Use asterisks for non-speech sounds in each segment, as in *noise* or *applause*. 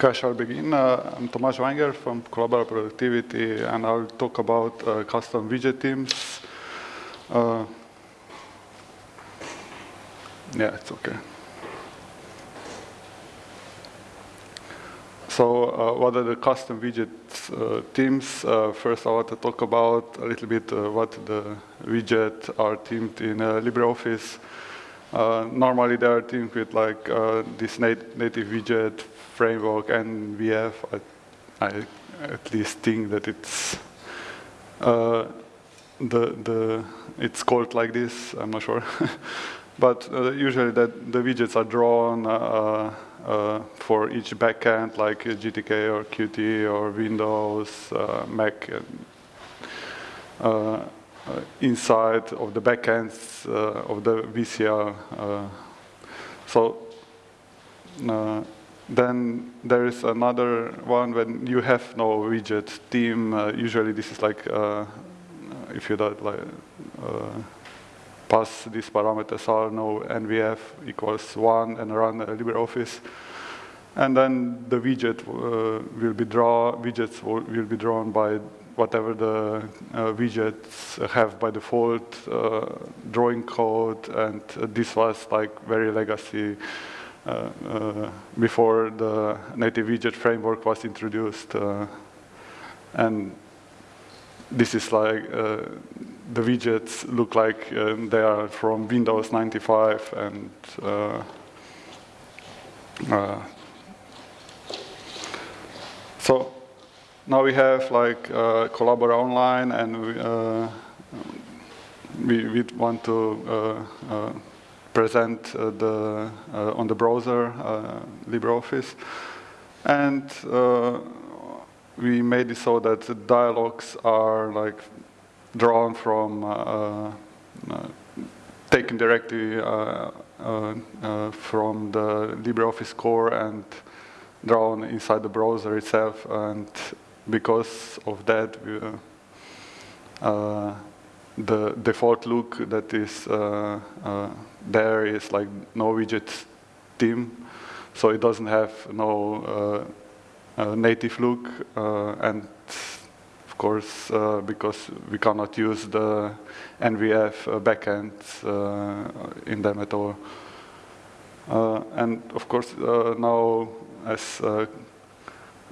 Okay, I shall begin. Uh, I'm Tomaž Vajngerl from Collabora Productivity, and I'll talk about uh, custom widget teams. Uh, yeah, it's okay. So uh, what are the custom widget uh, teams? Uh, first, I want to talk about a little bit what the widget are themed in LibreOffice. Normally, they are themed with like this nat native widget framework and VF, I, I at least think that it's uh, the the it's called like this. I'm not sure, *laughs* but uh, usually that the widgets are drawn uh, uh for each backend, like GTK or Qt or Windows, uh, Mac. Uh, inside of the backends of the VCL. so then there is another one when you have no widget theme. Uh, usually this is like, uh, if you don't like, uh, pass these parameters are no NWF equals one and run LibreOffice. And then the widget uh, will be draw, widgets will, be drawn by whatever the uh, widgets have by default uh, drawing code. And this was like very legacy uh, uh, before the native widget framework was introduced. Uh, and this is like the widgets look like they are from Windows 95 and so now we have like uh, Collabora Online and we, uh, we, we, want to uh, present uh, the, uh, on the browser uh, LibreOffice. And we made it so that the dialogues are like drawn from taken directly uh, uh, uh, from the LibreOffice core and drawn inside the browser itself. And because of that, we, uh, uh, the default look that is uh, uh, there is like no widget theme, so it doesn't have no uh, uh native look, and of course, because we cannot use the NWF backend in them at all. and of course, now as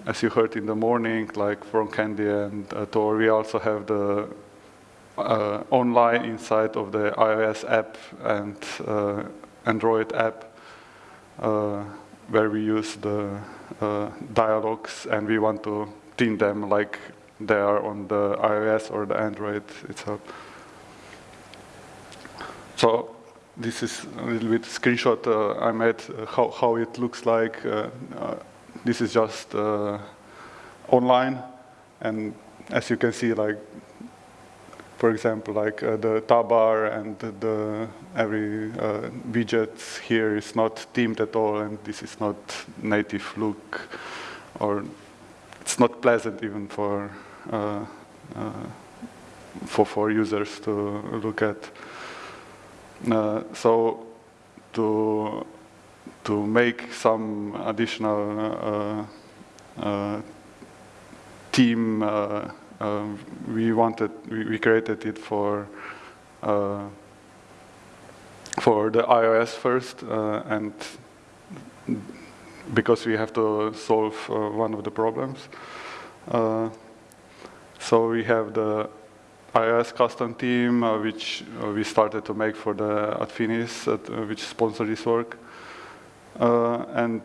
as you heard in the morning, like from Kendy and uh, Tor, we also have the uh, online inside of the iOS app and uh, Android app uh, where we use the uh, dialogues and we want to theme them like they are on the iOS or the Android itself. So this is a little bit screenshot uh, I made uh, how, how it looks like. This is just online and as you can see like for example, like uh, the bar and the, every uh, widget here is not themed at all, and this is not native look, or it's not pleasant even for uh, uh for for users to look at. Uh, so to to make some additional uh, theme um, we wanted, we, we, created it for uh, for the iOS first, uh, and because we have to solve uh, one of the problems. Uh, so we have the iOS custom team, uh, which uh, we started to make for the Adfinis, which sponsored this work. And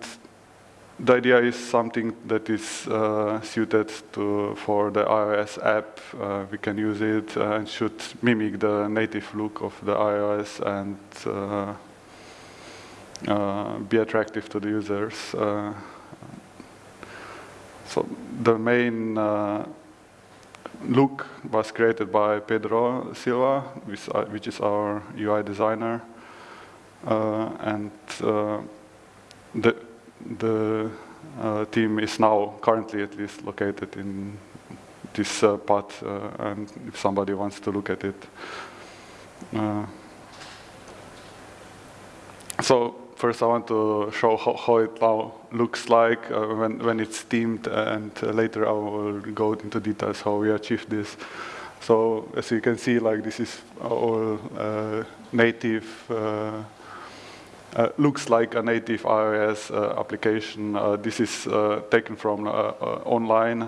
the idea is something that is uh, suited to for the iOS app. Uh, we can use it uh, and should mimic the native look of the iOS and uh, uh, be attractive to the users. Uh, so the main look was created by Pedro Silva, which, which is our UI designer, and the the uh, team is now currently at least located in this uh, path, uh, and if somebody wants to look at it. Uh, so first I want to show how, how it now looks like uh, when, when it's themed and uh, later I will go into details how we achieve this. So as you can see, like this is all native, uh, uh, looks like a native iOS uh, application. this is taken from online,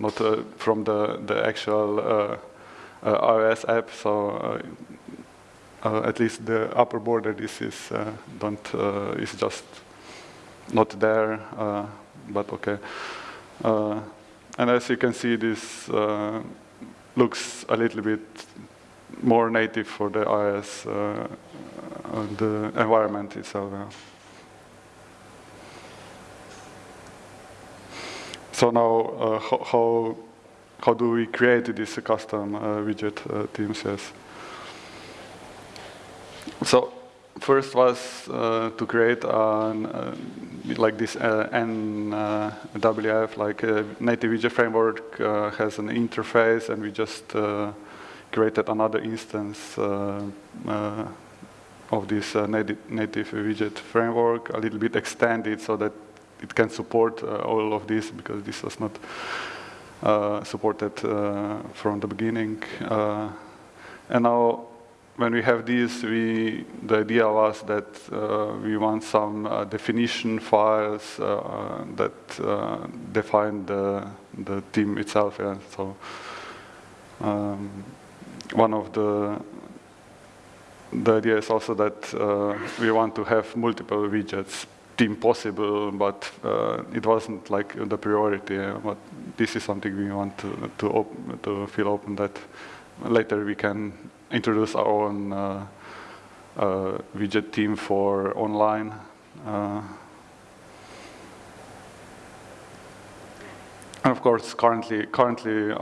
not from the, the actual iOS app. So uh, at least the upper border this is uh, don't uh, is just not there but okay and as you can see this looks a little bit more native for the iOS uh, the environment itself. Yeah. So now, uh, how, how do we create this custom uh, widget teams? Yes. So first was uh, to create an, uh, like this uh, NWF, like native widget framework uh, has an interface and we just uh, created another instance uh, of this native, native widget framework, a little bit extended so that it can support all of this because this was not supported from the beginning. and now when we have this, we, the idea was that uh, we want some uh, definition files uh, that uh, define the, the theme itself. Yeah. So um, one of the the idea is also that uh, we want to have multiple widgets theme possible, but uh, it wasn't like the priority. but this is something we want to to, to feel open that later we can introduce our own uh, uh, widget team for online. Uh, and of course, currently, currently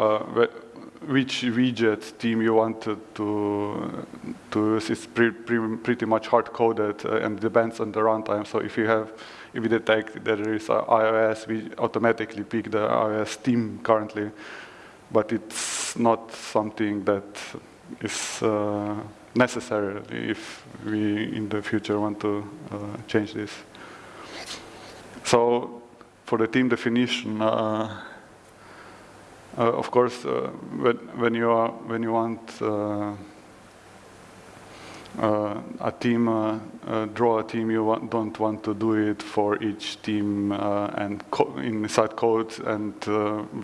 which widget team you want to, to, use is pre, pre, pretty much hard-coded uh, and depends on the runtime. So if you have, if you detect that there is iOS, we automatically pick the iOS team currently, but it's not something that is uh, necessary if we in the future want to uh, change this. So for the team definition, uh, of course, when, when, you are when you want uh, a team, uh, uh, draw a team, you want, don't want to do it for each team and co inside code and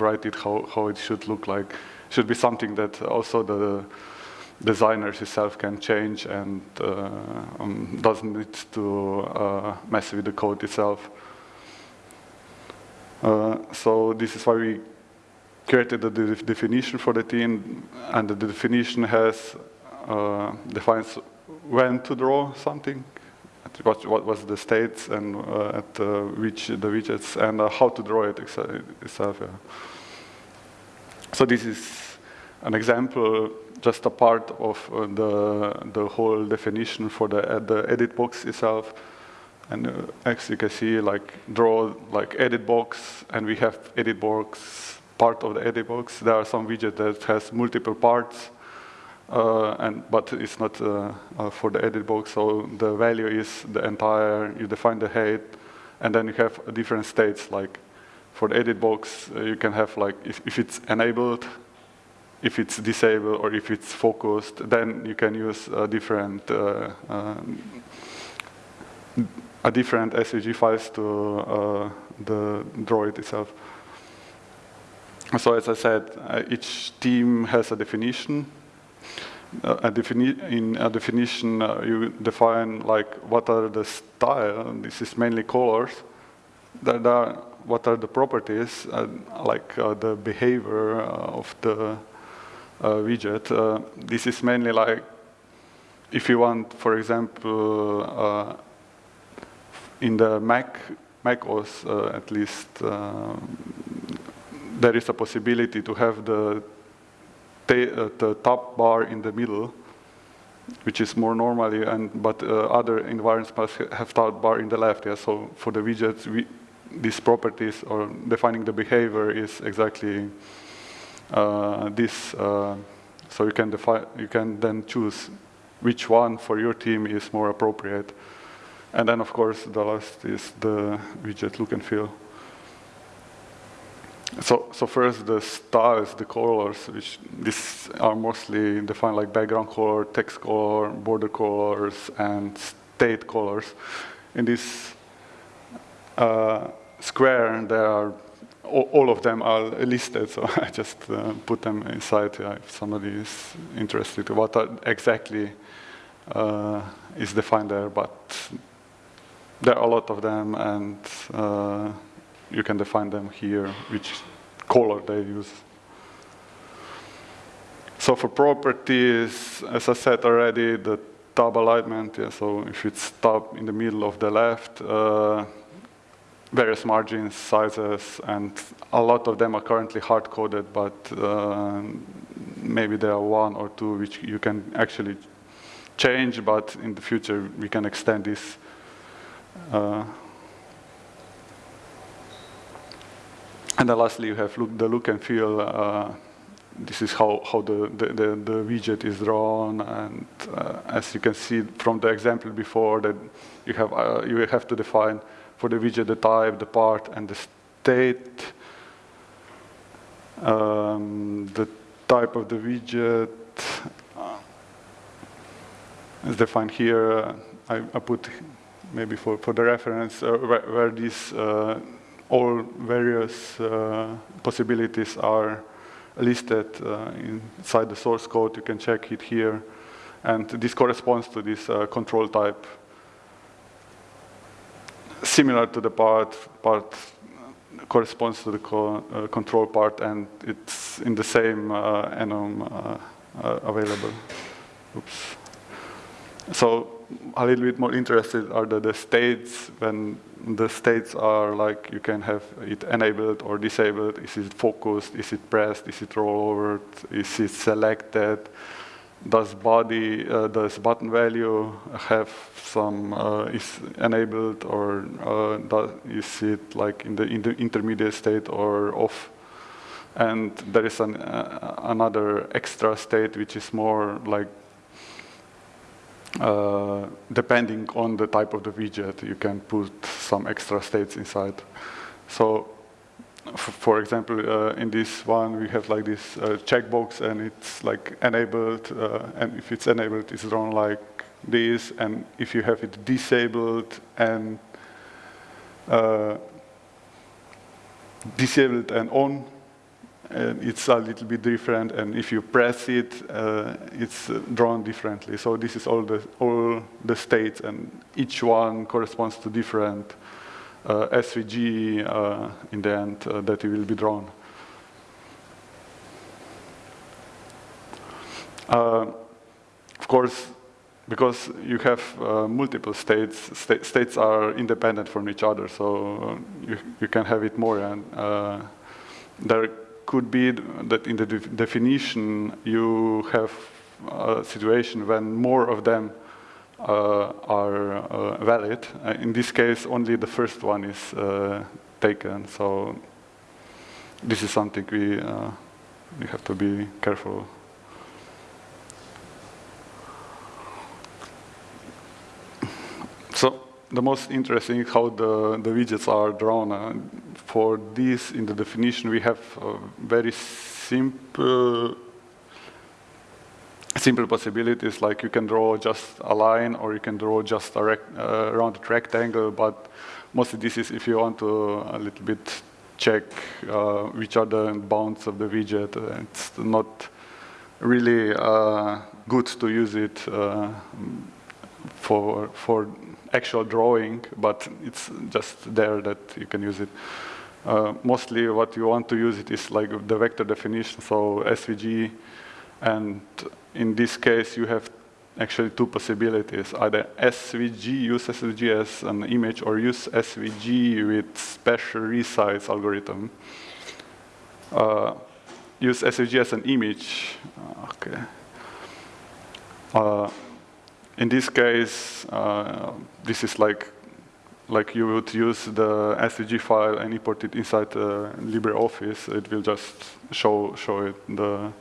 write it how, how it should look like. Should be something that also the designers itself can change and uh, um, doesn't need to uh, mess with the code itself. Uh, so this is why we created the definition for the team, and the definition has uh, defines when to draw something, what, what was the states and uh, at uh, which the widgets, and how to draw it itself. Yeah. So this is an example just a part of uh, the, the whole definition for the, uh, the edit box itself. And uh, as you can see, like draw like edit box, and we have edit box part of the edit box. There are some widget that has multiple parts, uh, and but it's not uh, uh, for the edit box. So the value is the entire. You define the height, and then you have different states. Like for the edit box, you can have like if, if it's enabled, if it's disabled or if it's focused, then you can use a different uh, uh, a different SVG files to uh, the droid itself. So as I said, uh, each team has a definition. Uh, a defini in a definition, uh, you define like what are the style. This is mainly colors. That are what are the properties, like the behavior of the uh, widget. Uh, this is mainly like if you want, for example, uh, in the Mac, Mac OS at least, there is a possibility to have the, the top bar in the middle, which is more normally, and but uh, other environments must have top bar in the left. Yeah, so for the widgets, we, these properties or defining the behavior is exactly uh, this. Uh, so you can define, you can then choose which one for your team is more appropriate. And then, of course, the last is the widget look and feel. So, so first the styles, the colors, which these are mostly defined like background color, text color, border colors, and state colors. In this uh, square, there are all, of them are listed, *laughs* so I just uh, put them inside yeah, if somebody is interested what exactly uh, is defined there, but there are a lot of them, and uh, you can define them here, which color they use. So for properties, as I said already, the tab alignment, yeah, so if it's tab in the middle of the left, uh, various margins, sizes, and a lot of them are currently hard-coded, but uh, maybe there are one or two which you can actually change, but in the future we can extend this uh, and then lastly, you have look, the look and feel. Uh, this is how, how the, the, the, the widget is drawn. And uh, as you can see from the example before, that you have, uh, you have to define for the widget the type, the part, and the state. Um, the type of the widget is defined here. I, I put maybe for, for the reference, uh, where, where, these uh, all various uh, possibilities are listed uh, inside the source code. You can check it here. And this corresponds to this uh, control type. Similar to the part, part corresponds to the co uh, control part, and it's in the same enum available. Oops. So a little bit more interested are the, the states when the states are like you can have it enabled or disabled. Is it focused? Is it pressed? Is it rollover? Is it selected? Does body, uh, does button value have some, uh, is enabled or uh, does, is it like in the, in the intermediate state or off? And there is an, uh, another extra state which is more like uh, depending on the type of the widget, you can put some extra states inside. So, for example, uh, in this one, we have like this uh, checkbox, and it's like enabled, uh, and if it's enabled, it's drawn like this, and if you have it disabled and uh, disabled and on, and it's a little bit different, and if you press it, uh, it's drawn differently. So this is all the, all the states, and each one corresponds to different uh, SVG uh, in the end uh, that it will be drawn. Uh, of course, because you have uh, multiple states, sta states are independent from each other, so you, you can have it more, and there could be that in the de definition you have a situation when more of them uh, are uh, valid. Uh, in this case, only the first one is uh, taken. So this is something we uh, we have to be careful. So the most interesting is how the, the widgets are drawn. Uh, for this, in the definition, we have very simple simple possibilities, like you can draw just a line or you can draw just a rect uh, rounded rectangle, but mostly this is if you want to a little bit check uh, which are the bounds of the widget. It's not really uh, good to use it uh, for, for actual drawing, but it's just there that you can use it. Uh, mostly what you want to use it is like the vector definition, so SVG, and in this case you have actually two possibilities, either SVG, use SVG as an image, or use SVG with special resize algorithm. Uh, use SVG as an image, okay. Uh, in this case, uh, this is like like you would use the SVG file and import it inside uh, LibreOffice. It will just show show it the,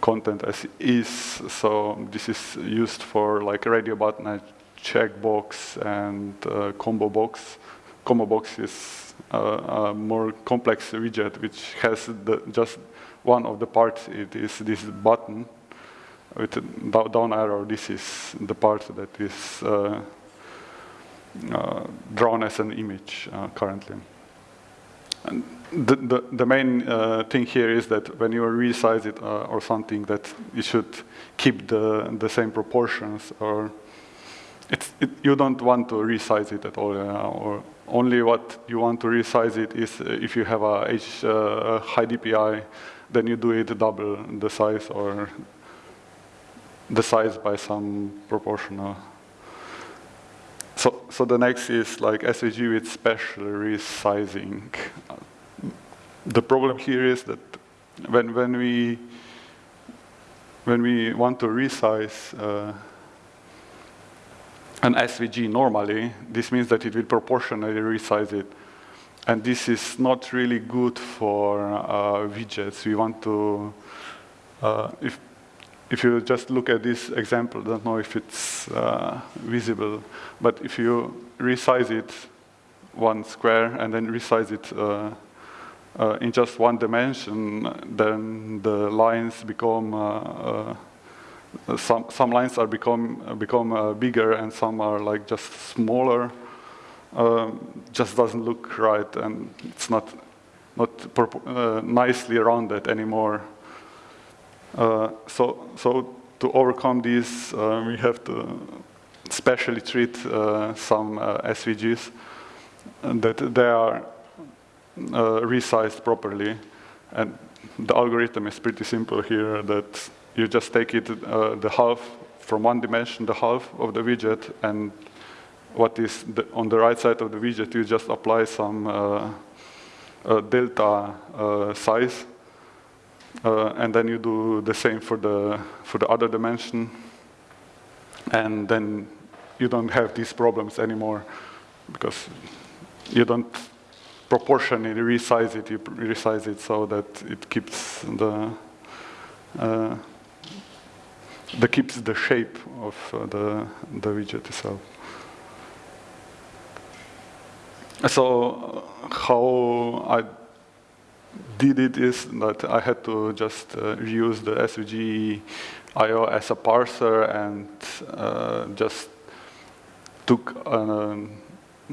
content as is. So this is used for like radio button checkbox and uh, combo box. Combo box is uh, a more complex widget which has the, just one of the parts. It is this button with down arrow. This is the part that is uh, uh, drawn as an image uh, currently. And the, the, the main uh, thing here is that when you resize it uh, or something that you should keep the, the same proportions or it, you don't want to resize it at all uh, or only what you want to resize it is if you have a high DPI then you do it double the size or the size by some proportional so, so the next is like SVG with special resizing. The problem here is that when, when, we, when we want to resize uh, an SVG normally, this means that it will proportionally resize it. And this is not really good for uh, widgets. We want to, uh, if if you just look at this example, don't know if it's uh, visible, but if you resize it one square and then resize it uh, uh, in just one dimension, then the lines become, uh, uh, some, some lines are become, become uh, bigger and some are like just smaller. Um, just doesn't look right and it's not, not nicely rounded anymore. Uh, so, so to overcome this, uh, we have to specially treat uh, some SVGs that they are resized properly. And the algorithm is pretty simple here that you just take it the half from one dimension, the half of the widget, and what is the, on the right side of the widget, you just apply some uh, uh, delta uh, size uh, and then you do the same for the, for the other dimension. And then you don't have these problems anymore because you don't proportionally resize it, you resize it so that it keeps the, uh, the keeps the shape of uh, the, the widget itself. So uh, how I did it is that I had to just uh, use the SVG IO as a parser and uh, just took an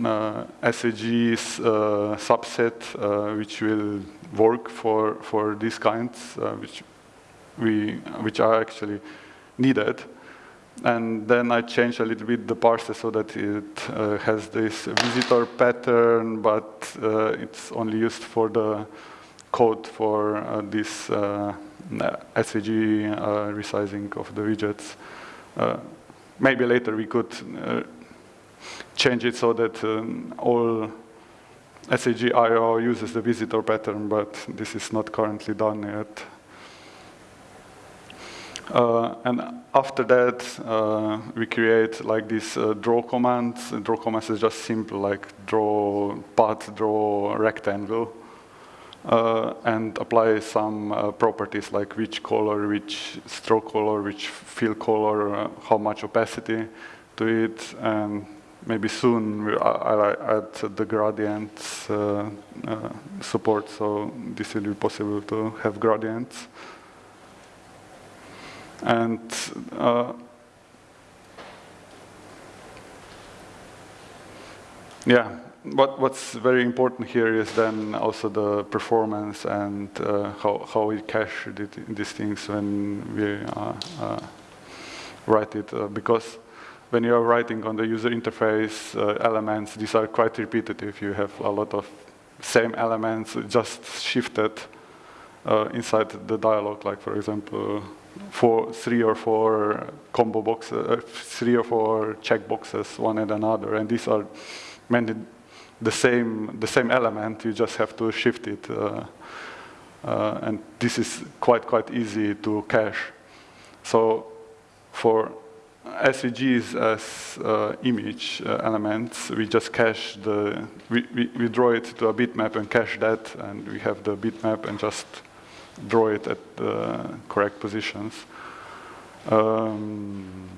uh, SVG's uh, subset uh, which will work for for these kinds uh, which we which are actually needed. And then I changed a little bit the parser so that it uh, has this visitor pattern but it's only used for the code for uh, this uh, SVG uh, resizing of the widgets. maybe later we could change it so that um, all SVG IO uses the visitor pattern, but this is not currently done yet. Uh, and after that, uh, we create like this uh, draw command. Draw command is just simple, like draw path, draw rectangle uh, and apply some uh, properties like which color, which stroke color, which fill color, uh, how much opacity to it, and maybe soon I'll add the gradients uh, uh, support, so this will be possible to have gradients. And uh, yeah, what, what's very important here is then also the performance and uh, how, how we cache these things when we uh, uh, write it. Uh, because when you are writing on the user interface uh, elements, these are quite repetitive. You have a lot of same elements just shifted uh, inside the dialog, like for example, four, three or four combo boxes, three or four checkboxes, one and another, and these are many the same, the same element, you just have to shift it. Uh, uh, and this is quite, quite easy to cache. So for SVGs as uh, image uh, elements, we just cache the, we, we, we, draw it to a bitmap and cache that, and we have the bitmap and just draw it at the correct positions. Um,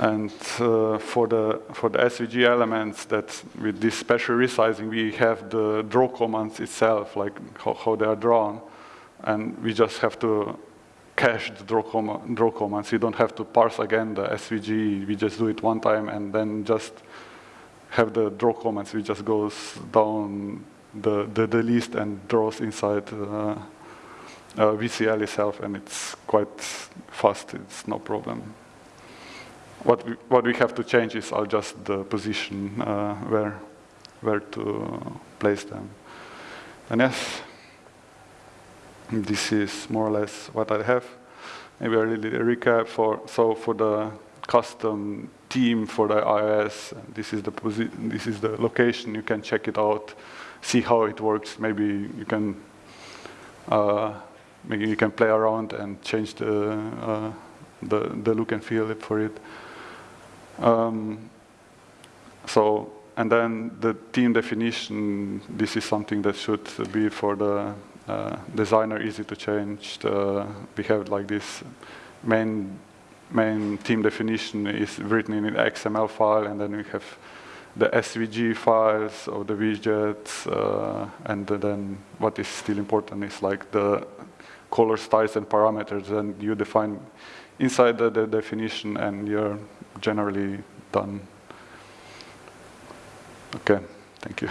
and uh, for the for the SVG elements that with this special resizing we have the draw commands itself, like how, how they are drawn, and we just have to cache the draw, com draw commands. You don't have to parse again the SVG. We just do it one time and then just have the draw commands. We just goes down the the, the list and draws inside. Uh, uh, VCL itself, and it's quite fast. It's no problem. What we, what we have to change is just the position uh, where, where to place them. And yes, this is more or less what I have. Maybe a little recap for, so for the custom team for the iOS, this is the, this is the location, you can check it out, see how it works, maybe you can uh, maybe you can play around and change the, uh, the, the look and feel for it. Um, so, and then the team definition, this is something that should be for the uh, designer easy to change. The, we have like this main main team definition is written in an XML file, and then we have the SVG files of the widgets, uh, and then what is still important is like the color styles and parameters, and you define inside the, the definition, and you're generally done. Okay, thank you.